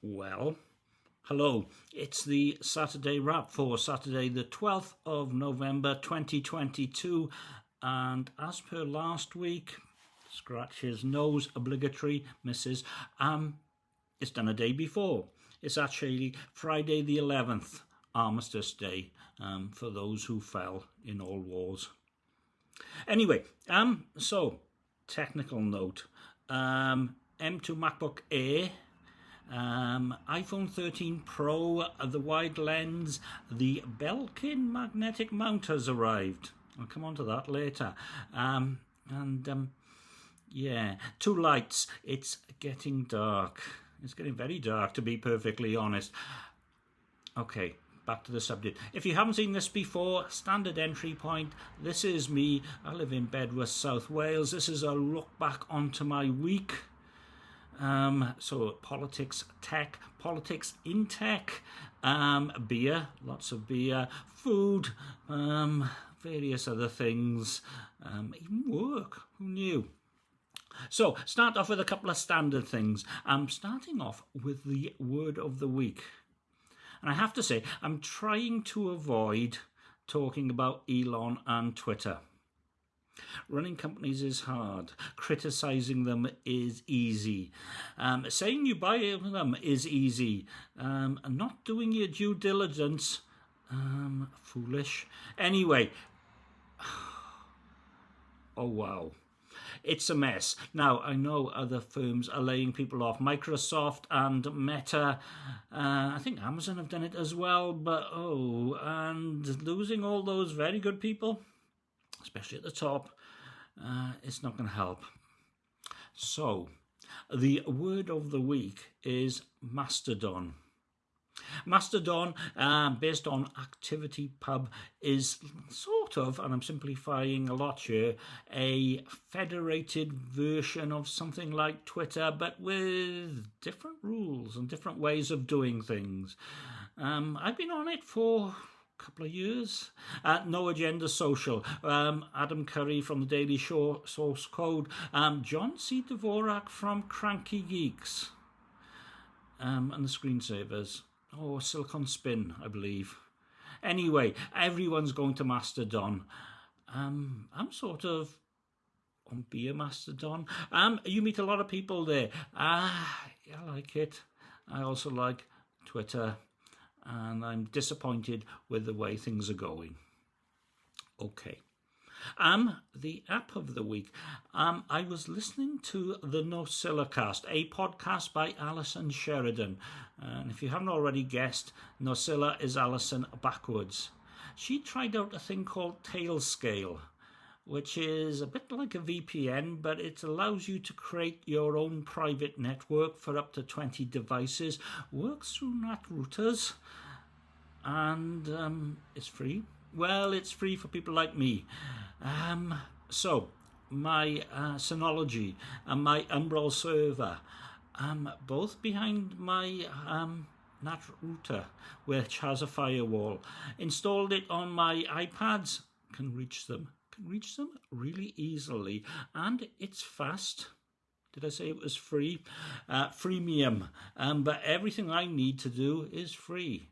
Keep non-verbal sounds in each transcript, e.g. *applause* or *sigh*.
Well, hello. It's the Saturday wrap for Saturday, the 12th of November 2022. And as per last week, scratch his nose, obligatory, misses. Um, it's done a day before. It's actually Friday the 11th, Armistice Day, um, for those who fell in all wars. Anyway, um, so technical note. Um, M2 MacBook Air um, iPhone 13 Pro, the wide lens, the Belkin magnetic mount has arrived. I'll come on to that later. Um, and um, yeah, two lights. It's getting dark. It's getting very dark, to be perfectly honest. Okay, back to the subject. If you haven't seen this before, standard entry point. This is me. I live in Bedwas, South Wales. This is a look back onto my week. Um, so politics, tech, politics in tech, um, beer, lots of beer, food, um, various other things, um, even work. Who knew? So start off with a couple of standard things. I'm starting off with the word of the week. And I have to say, I'm trying to avoid talking about Elon and Twitter. Running companies is hard. Criticizing them is easy. Um, saying you buy them is easy. Um, not doing your due diligence, um, foolish. Anyway, *sighs* oh wow. It's a mess. Now, I know other firms are laying people off. Microsoft and Meta, uh, I think Amazon have done it as well, but oh, and losing all those very good people especially at the top, uh, it's not going to help. So, the word of the week is Mastodon. Mastodon, uh, based on ActivityPub, is sort of, and I'm simplifying a lot here, a federated version of something like Twitter, but with different rules and different ways of doing things. Um, I've been on it for couple of years. Uh, no Agenda Social, um, Adam Curry from the Daily Show Source Code, um, John C. Dvorak from Cranky Geeks, um, and the Screensavers. Oh, Silicon Spin, I believe. Anyway, everyone's going to Mastodon. Um, I'm sort of on Beer Mastodon. Um, you meet a lot of people there. Ah, I like it. I also like Twitter and I'm disappointed with the way things are going. Okay. Um, the app of the week. Um, I was listening to the Nosilla Cast, a podcast by Allison Sheridan. And if you haven't already guessed, Nosilla is Alison backwards. She tried out a thing called Tailscale which is a bit like a VPN, but it allows you to create your own private network for up to 20 devices, works through NAT routers, and um, it's free. Well, it's free for people like me. Um, so, my uh, Synology and my Umbrel server, um, both behind my um, NAT router, which has a firewall. Installed it on my iPads, can reach them can reach them really easily and it's fast. Did I say it was free? Uh, freemium, um, but everything I need to do is free.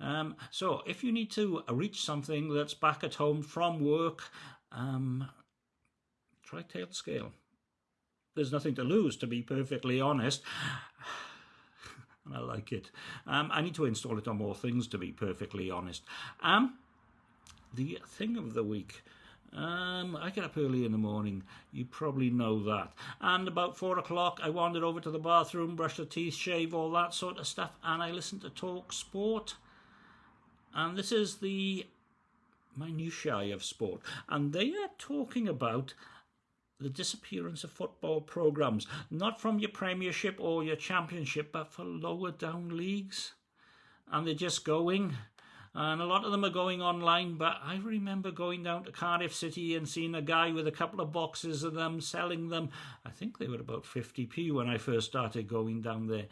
Um, so if you need to reach something that's back at home from work, um, try Tailscale. There's nothing to lose, to be perfectly honest. *sighs* and I like it. Um, I need to install it on more things, to be perfectly honest. Um, the thing of the week. Um, I get up early in the morning. You probably know that. And about four o'clock, I wandered over to the bathroom, brush the teeth, shave, all that sort of stuff, and I listened to Talk Sport. And this is the minutiae of sport. And they are talking about the disappearance of football programs, not from your Premiership or your Championship, but for lower down leagues. And they're just going and a lot of them are going online. But I remember going down to Cardiff City and seeing a guy with a couple of boxes of them selling them. I think they were about 50p when I first started going down there.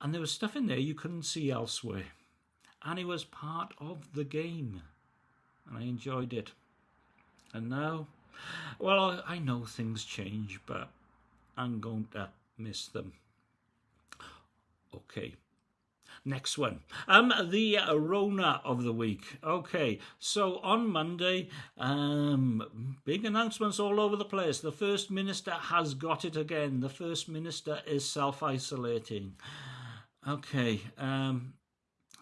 And there was stuff in there you couldn't see elsewhere. And it was part of the game. And I enjoyed it. And now, well, I know things change, but I'm going to miss them. Okay. Next one. Um, the Rona of the week. Okay, so on Monday, um, big announcements all over the place. The First Minister has got it again. The First Minister is self isolating. Okay, um,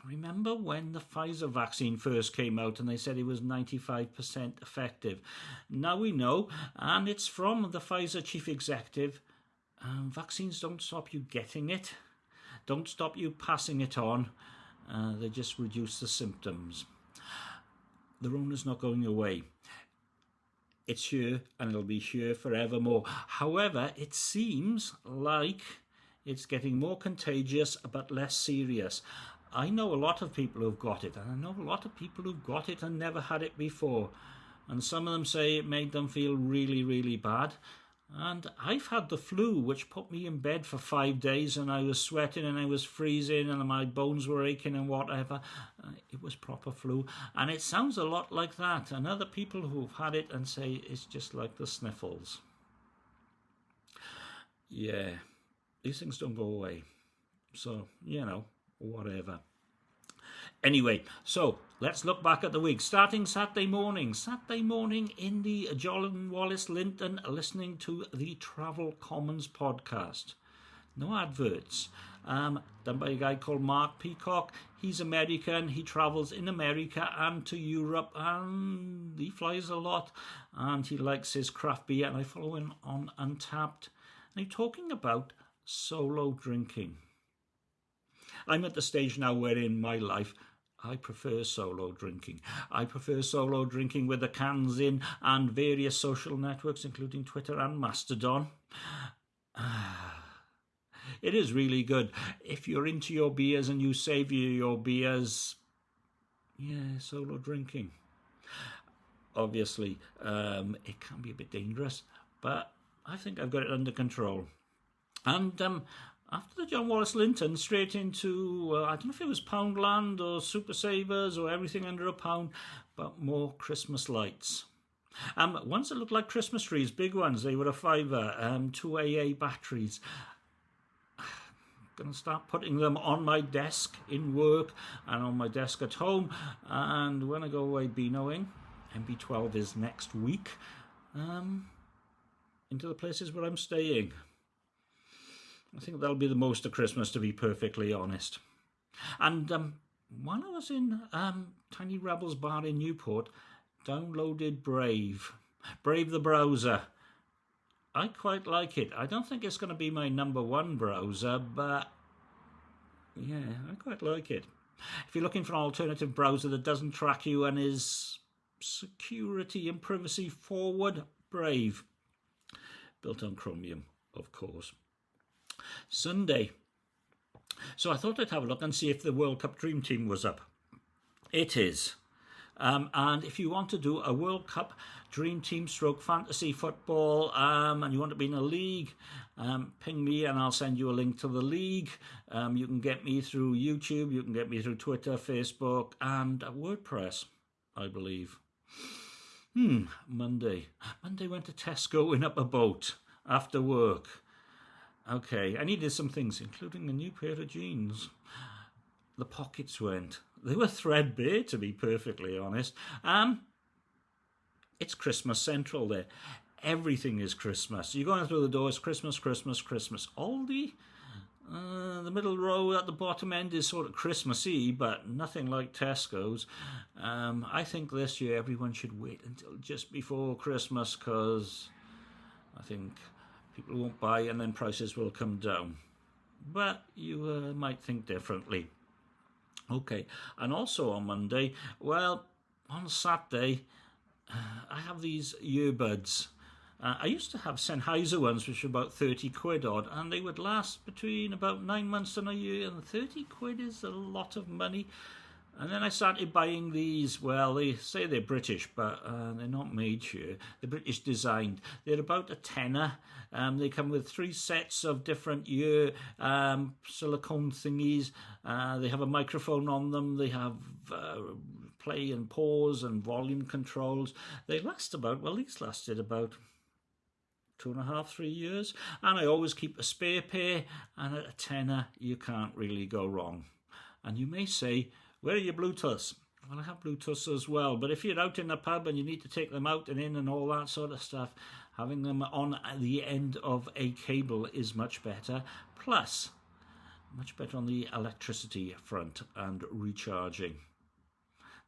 remember when the Pfizer vaccine first came out and they said it was 95% effective? Now we know, and it's from the Pfizer chief executive um, vaccines don't stop you getting it don't stop you passing it on. Uh, they just reduce the symptoms. The Rona's not going away. It's here and it'll be here forevermore. However, it seems like it's getting more contagious but less serious. I know a lot of people who've got it, and I know a lot of people who've got it and never had it before. And some of them say it made them feel really, really bad. And I've had the flu, which put me in bed for five days, and I was sweating and I was freezing, and my bones were aching and whatever. Uh, it was proper flu, and it sounds a lot like that. And other people who've had it and say it's just like the sniffles. Yeah, these things don't go away. So, you know, whatever. Anyway, so let's look back at the week. Starting Saturday morning. Saturday morning in the John Wallace Linton listening to the Travel Commons podcast. No adverts. Um, done by a guy called Mark Peacock. He's American. He travels in America and to Europe and he flies a lot and he likes his craft beer and I follow him on Untappd. And he's talking about solo drinking. I'm at the stage now where in my life I prefer solo drinking. I prefer solo drinking with the cans in and various social networks, including Twitter and Mastodon. *sighs* It is really good. If you're into your beers and you savour your beers, yeah, solo drinking. Obviously, um, it can be a bit dangerous, but I think I've got it under control. And um, after the John Wallace Linton, straight into, I don't know if it was Poundland or Super Savers or everything under a pound, but more Christmas lights. Um, ones that looked like Christmas trees, big ones, they were a fiver, um, two AA batteries. *sighs* Gonna start putting them on my desk in work and on my desk at home. And when I go away Beanoing, MB12 is next week, um, into the places where I'm staying. I think that'll be the most of Christmas, to be perfectly honest. And um, when I was in um, Tiny Rebels Bar in Newport, downloaded Brave, Brave the browser. I quite like it. I don't think it's going to be my number one browser, but yeah, I quite like it. If you're looking for an alternative browser that doesn't track you and is security and privacy forward, Brave. Built on Chromium, of course. Sunday. So I thought I'd have a look and see if the World Cup Dream Team was up. It is. Um, and if you want to do a World Cup Dream Team stroke fantasy football um, and you want to be in a league, um, ping me and I'll send you a link to the league. Um, you can get me through YouTube, you can get me through Twitter, Facebook, and WordPress, I believe. Hmm, Monday. Monday went to Tesco in Upper Boat after work. Okay, I needed some things, including a new pair of jeans. The pockets went. They were threadbare, to be perfectly honest. Um, it's Christmas Central there. Everything is Christmas. You're going through the door, it's Christmas, Christmas, Christmas. Aldi, uh, the middle row at the bottom end is sort of Christmassy, but nothing like Tesco's. Um, I think this year everyone should wait until just before Christmas because I think people won't buy and then prices will come down. But you uh, might think differently. Okay, and also on Monday, well, on Saturday, uh, I have these earbuds. Uh, I used to have Sennheiser ones, which were about 30 quid odd, and they would last between about nine months and a year, and 30 quid is a lot of money. And then I started buying these. Well, they say they're British, but uh, they're not made here. They're British designed. They're about a tenner. Um, they come with three sets of different ear um, silicone thingies. Uh, they have a microphone on them. They have uh, play and pause and volume controls. They last about, well, these lasted about two and a half, three years. And I always keep a spare pair, and at a tenner, you can't really go wrong. And you may say, where are your Bluetooths? Well, I have Bluetooths as well, but if you're out in the pub and you need to take them out and in and all that sort of stuff, having them on the end of a cable is much better. Plus, much better on the electricity front and recharging.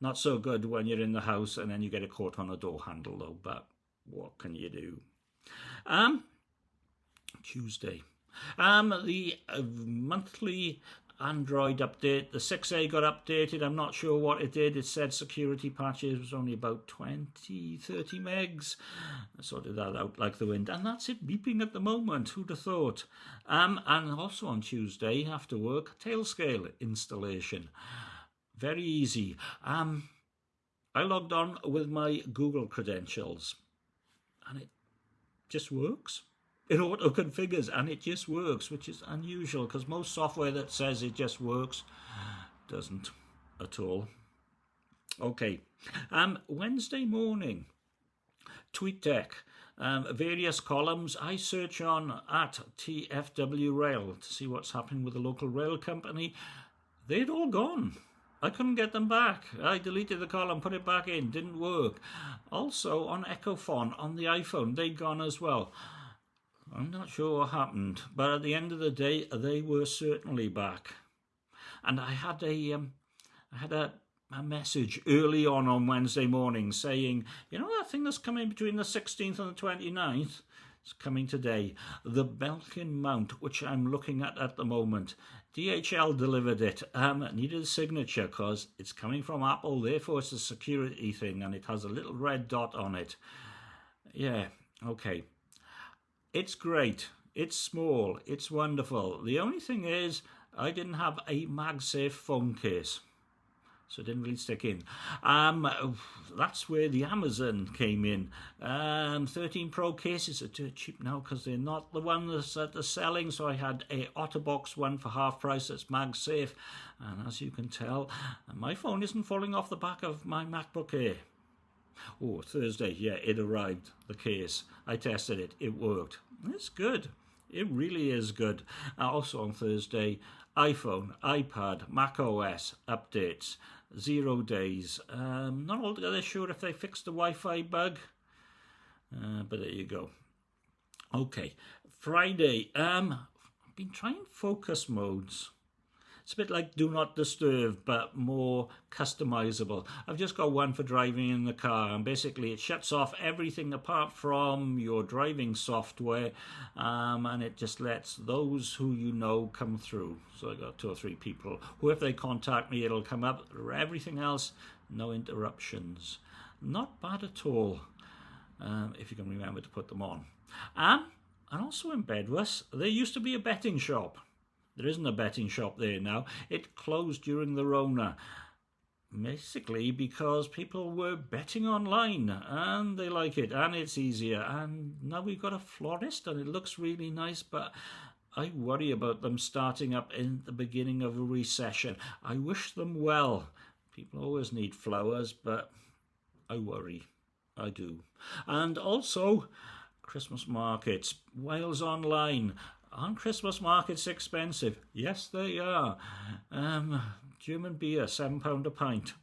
Not so good when you're in the house and then you get a caught on a door handle though, but what can you do? Um, Tuesday. Um, the uh, monthly Android update. The 6A got updated. I'm not sure what it did. It said security patches was only about 20, 30 megs. I sorted that out like the wind. And that's it beeping at the moment. Who'd have thought? Um, and also on Tuesday after work, Tailscale installation. Very easy. Um, I logged on with my Google credentials and it just works it auto configures and it just works, which is unusual because most software that says it just works doesn't at all. Okay, um, Wednesday morning, TweetDeck. Um, various columns. I search on at TFW Rail to see what's happening with the local rail company. They'd all gone. I couldn't get them back. I deleted the column, put it back in, didn't work. Also on Echofon on the iPhone, they'd gone as well. I'm not sure what happened, but at the end of the day, they were certainly back. And I had a, um, I had a, a message early on on Wednesday morning saying, you know that thing that's coming between the 16th and the 29th? It's coming today. The Belkin mount, which I'm looking at at the moment. DHL delivered it. Um, needed a signature because it's coming from Apple, therefore it's a security thing and it has a little red dot on it. Yeah, okay. It's great. It's small. It's wonderful. The only thing is, I didn't have a MagSafe phone case. So it didn't really stick in. Um, that's where the Amazon came in. Um, 13 Pro cases are too cheap now because they're not the ones that are selling. So I had a OtterBox one for half price that's MagSafe. And as you can tell, my phone isn't falling off the back of my MacBook Air. Oh, Thursday, yeah, it arrived, the case. I tested it, it worked. It's good. It really is good. Uh, also on Thursday, iPhone, iPad, Mac OS updates, zero days. Um, not altogether sure if they fixed the Wi-Fi bug, uh, but there you go. Okay, Friday. Um, I've been trying focus modes. It's a bit like Do Not Disturb, but more customizable. I've just got one for driving in the car, and basically it shuts off everything apart from your driving software, um, and it just lets those who you know come through. So I've got two or three people who, if they contact me, it'll come up. Everything else, no interruptions. Not bad at all, um, if you can remember to put them on. Um, and also in Bedwas, there used to be a betting shop. There isn't a betting shop there now. It closed during the Rona. Basically because people were betting online and they like it and it's easier. And now we've got a florist and it looks really nice, but I worry about them starting up in the beginning of a recession. I wish them well. People always need flowers, but I worry. I do. And also, Christmas markets, Wales Online. Aren't Christmas markets expensive? Yes, they are. Um, German beer, £7 a pint.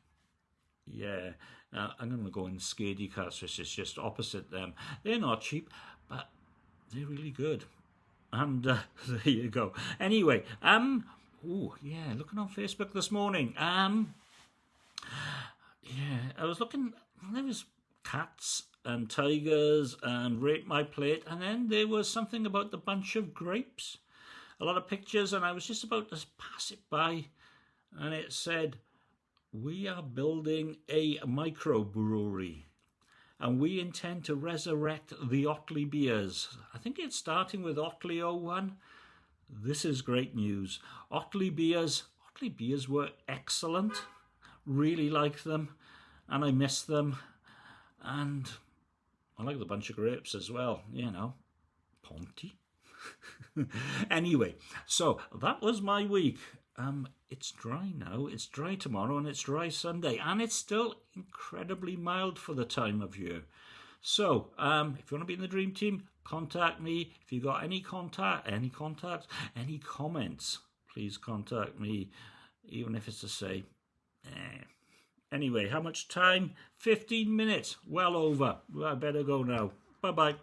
Yeah, I'm going to go in Skady Cats, which is just opposite them. They're not cheap, but they're really good. And uh, *laughs* there you go. Anyway, um, oh yeah, looking on Facebook this morning. Um, yeah, I was looking. There was cats and tigers and rate my plate and then there was something about the bunch of grapes a lot of pictures and i was just about to pass it by and it said we are building a microbrewery and we intend to resurrect the Otley beers. I think it's starting with Otley 01. This is great news. Otley beers, Otley beers were excellent. Really like them and I miss them. And I like the bunch of grapes as well, you know. Ponty. *laughs* anyway, so that was my week. Um, it's dry now, it's dry tomorrow, and it's dry Sunday, and it's still incredibly mild for the time of year. So, um, if you want to be in the dream team, contact me if you've got any contact, any contacts, any comments. Please contact me, even if it's to say. Eh. Anyway, how much time? 15 minutes. Well over. Well, I better go now. Bye bye.